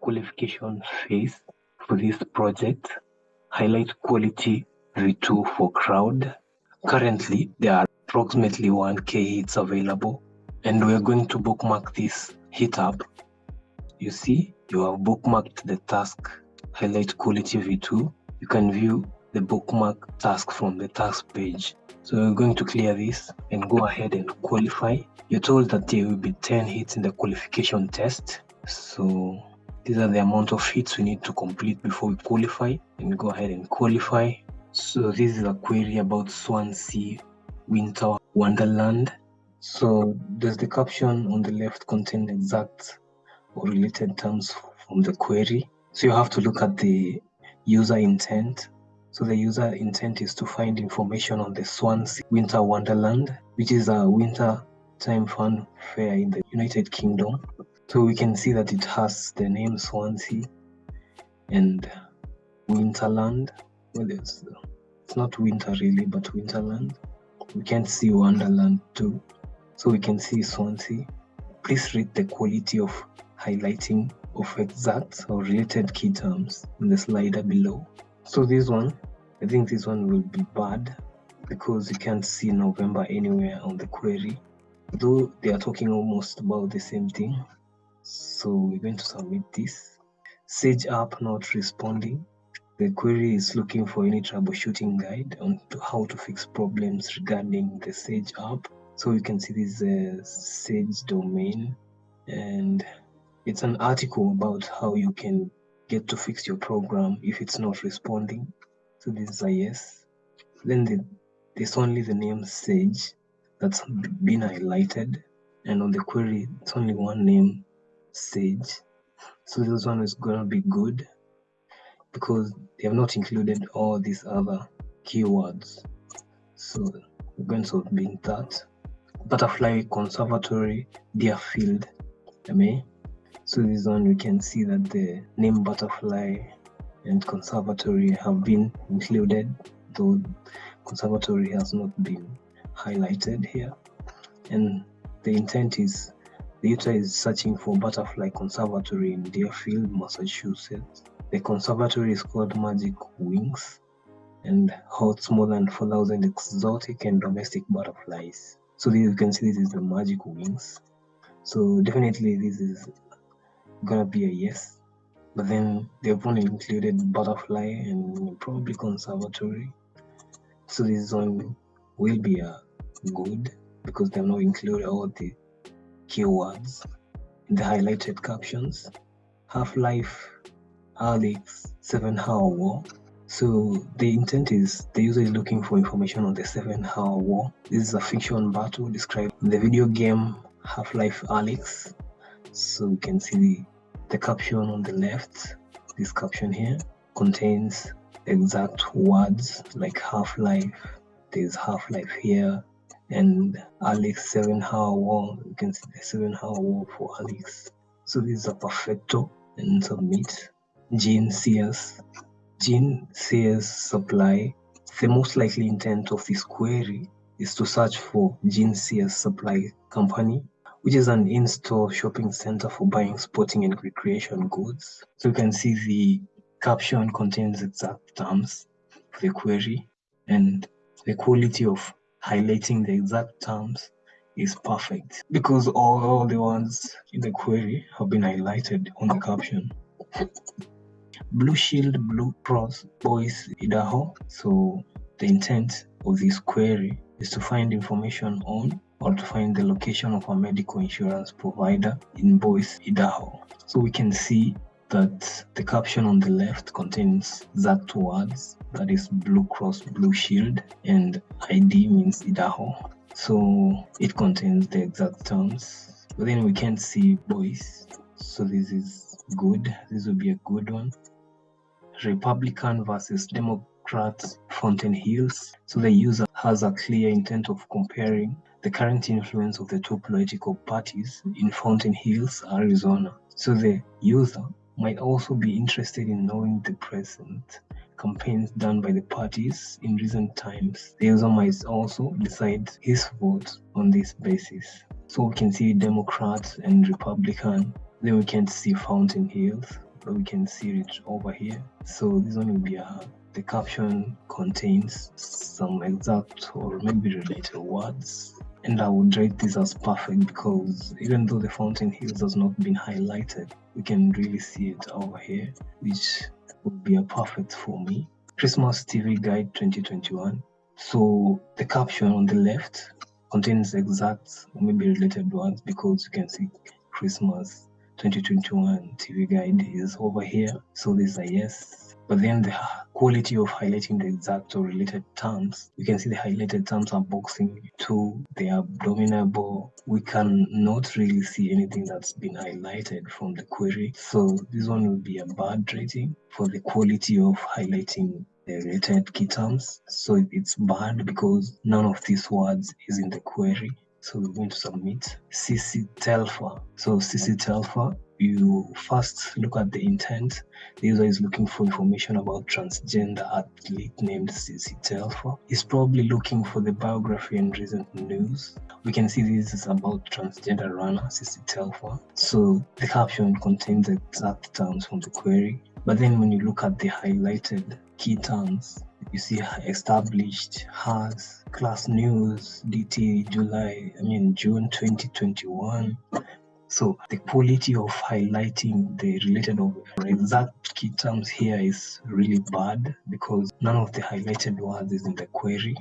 qualification phase for this project. Highlight quality V2 for crowd. Currently, there are approximately 1k hits available and we're going to bookmark this hit up. You see, you have bookmarked the task highlight quality V2. You can view the bookmark task from the task page. So we're going to clear this and go ahead and qualify. You're told that there will be 10 hits in the qualification test. So these are the amount of hits we need to complete before we qualify and go ahead and qualify. So this is a query about Swansea Winter Wonderland. So does the caption on the left contain exact or related terms from the query? So you have to look at the user intent so the user intent is to find information on the Swansea Winter Wonderland, which is a winter time fun fair in the United Kingdom. So we can see that it has the name Swansea and Winterland. Well, it's, it's not winter really, but Winterland. We can't see Wonderland too. So we can see Swansea. Please read the quality of highlighting of exact or related key terms in the slider below. So this one, I think this one will be bad because you can't see November anywhere on the query, though they are talking almost about the same thing. So we're going to submit this. Sage app not responding. The query is looking for any troubleshooting guide on to how to fix problems regarding the Sage app. So you can see this uh, Sage domain and it's an article about how you can get to fix your program if it's not responding. So this is a yes. Then the, there's only the name Sage that's been highlighted. And on the query, it's only one name, Sage. So this one is gonna be good because they have not included all these other keywords. So we're going to be that. Butterfly Conservatory, Deerfield, MA. So this one we can see that the name butterfly and conservatory have been included, though conservatory has not been highlighted here. And the intent is the user is searching for butterfly conservatory in Deerfield, Massachusetts. The conservatory is called Magic Wings and holds more than 4,000 exotic and domestic butterflies. So you can see this is the Magic Wings. So definitely this is gonna be a yes. But then they've only included butterfly and probably conservatory. So this one will be a good because they've not included all the keywords in the highlighted captions. Half-Life, Alyx, Seven Hour War. So the intent is the user is looking for information on the Seven Hour War. This is a fiction battle described in the video game Half-Life Alyx. So we can see the the caption on the left, this caption here, contains exact words like Half-Life. There's Half-Life here and Alyx 7 Hour War. You can see the 7 Hour War for Alyx. So this is a perfecto and submit. Gene Sears. Gene Sears supply. The most likely intent of this query is to search for Gene Sears supply company which is an in-store shopping center for buying sporting and recreation goods. So you can see the caption contains exact terms for the query and the quality of highlighting the exact terms is perfect because all, the ones in the query have been highlighted on the caption. Blue Shield Blue Cross Boise Idaho. So the intent of this query is to find information on or to find the location of a medical insurance provider in Boise, Idaho. So we can see that the caption on the left contains that words, that is Blue Cross Blue Shield, and ID means Idaho. So it contains the exact terms. But then we can't see boys. So this is good. This will be a good one. Republican versus Democrats Fountain Hills. So the user has a clear intent of comparing the current influence of the two political parties in Fountain Hills, Arizona. So the user might also be interested in knowing the present campaigns done by the parties in recent times. The user might also decide his vote on this basis. So we can see Democrat and Republican. Then we can see Fountain Hills. But we can see it over here so this one will be a the caption contains some exact or maybe related words and I would rate this as perfect because even though the Fountain Hills has not been highlighted, we can really see it over here, which would be a perfect for me. Christmas TV Guide 2021. So the caption on the left contains exact or maybe related words because you can see Christmas 2021 TV guide is over here. So this is a yes but then the quality of highlighting the exact or related terms, you can see the highlighted terms are boxing to the abdominable. We can not really see anything that's been highlighted from the query. So this one will be a bad rating for the quality of highlighting the related key terms. So it's bad because none of these words is in the query. So we're going to submit CC Telfer. So CC Telfer you first look at the intent. The user is looking for information about transgender athlete named CC Telfer. He's probably looking for the biography and recent news. We can see this is about transgender runner CC Telfer. So the caption contains the exact terms from the query. But then when you look at the highlighted key terms, you see established, has, class news, DT, July, I mean June 2021, so the quality of highlighting the related or exact key terms here is really bad because none of the highlighted words is in the query.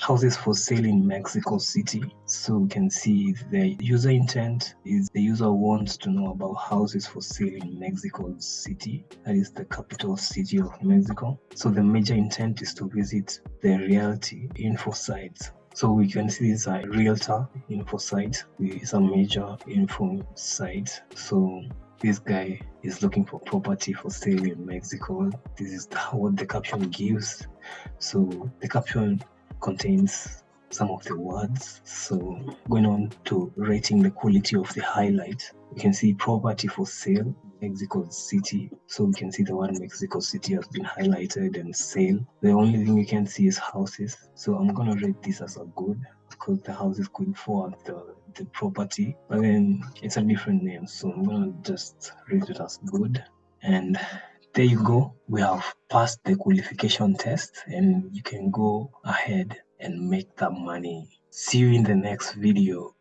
Houses for sale in Mexico City. So we can see the user intent is the user wants to know about houses for sale in Mexico City. That is the capital city of Mexico. So the major intent is to visit the realty info sites so we can see it's a realtor info site. It's a major info site. So this guy is looking for property for sale in Mexico. This is what the caption gives. So the caption contains some of the words. So going on to rating the quality of the highlight, you can see property for sale Mexico City. So we can see the word Mexico City has been highlighted and sale. The only thing you can see is houses. So I'm gonna rate this as a good because the houses could fall the the property, but then it's a different name. So I'm gonna just rate it as good. And there you go. We have passed the qualification test and you can go ahead and make that money. See you in the next video.